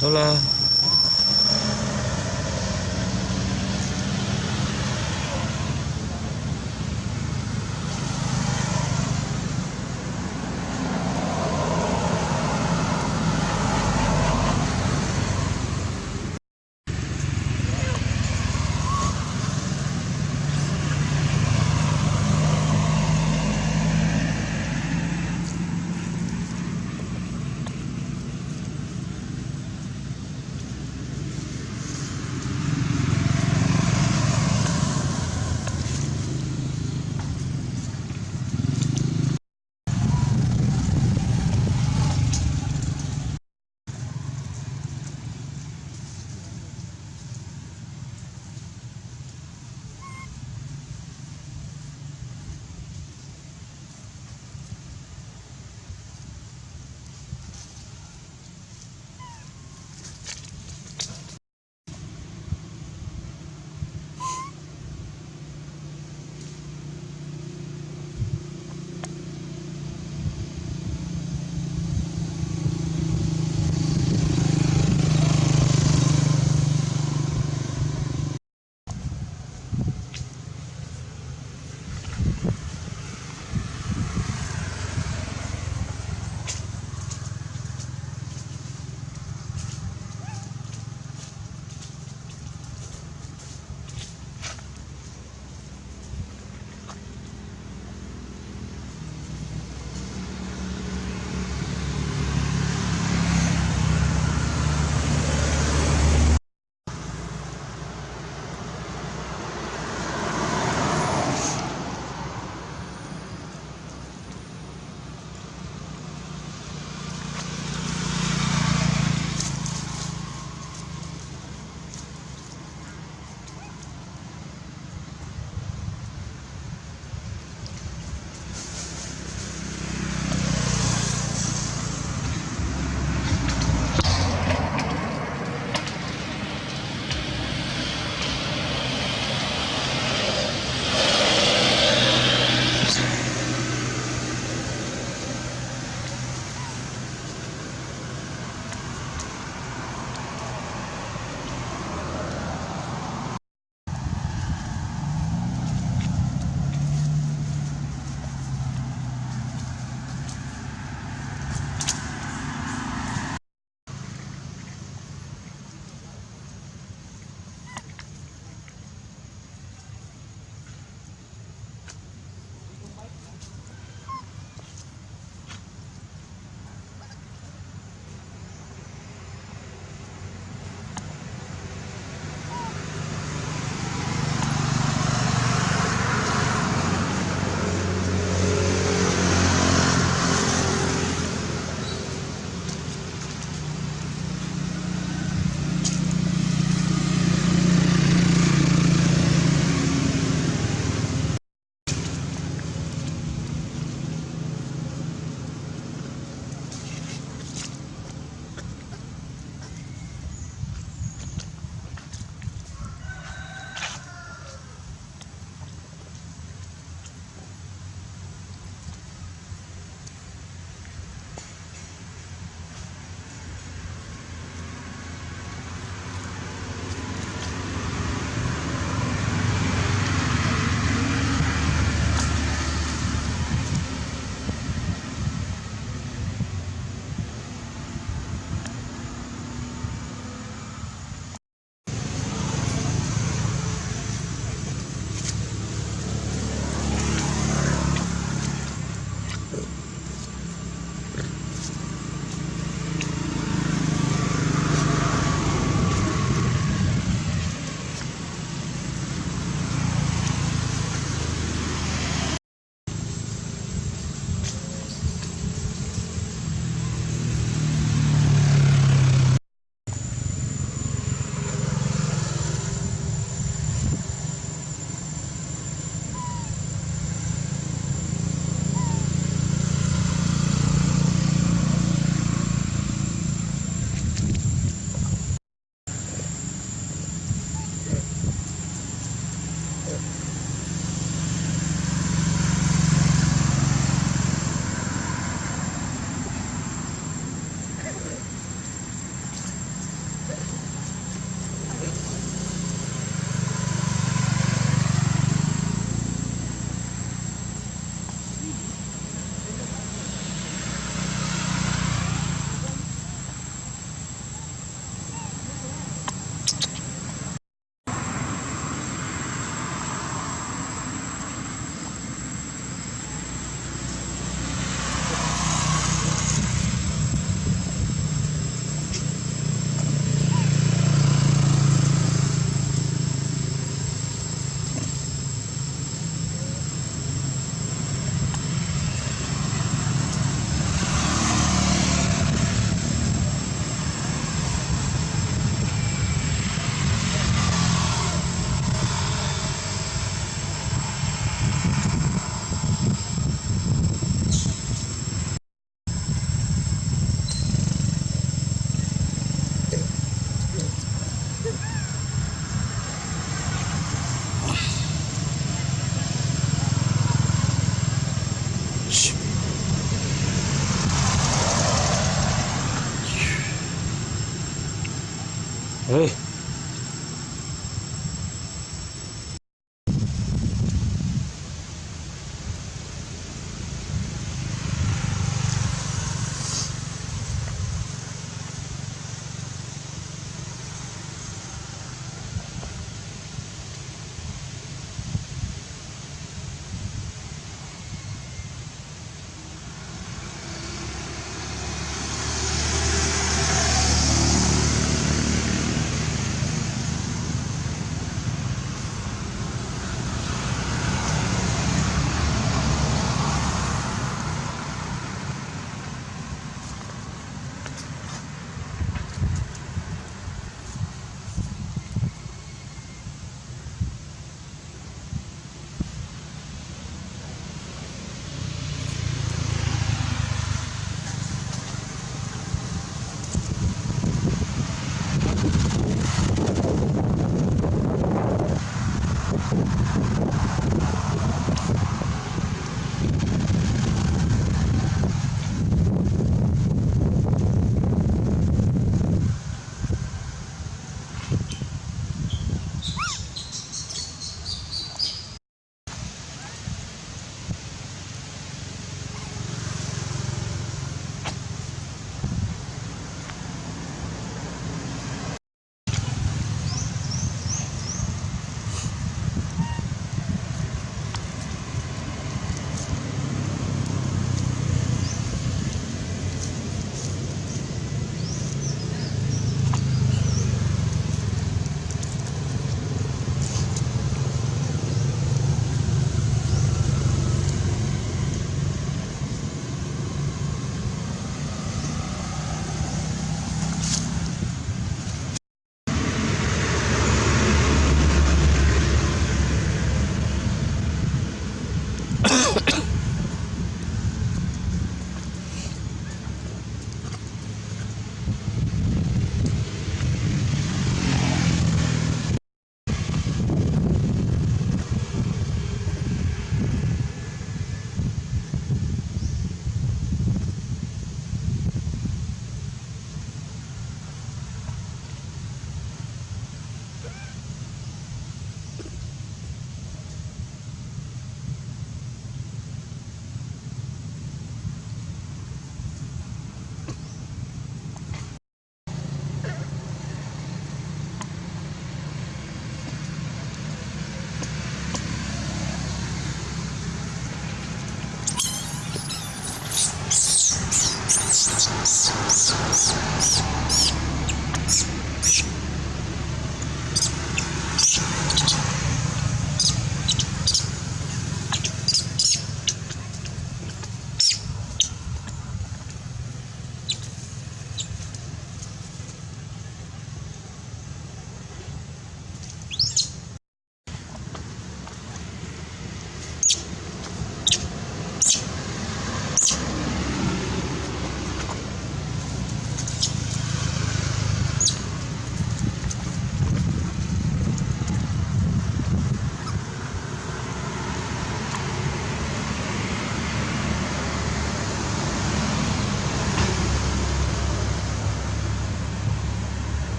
好啦。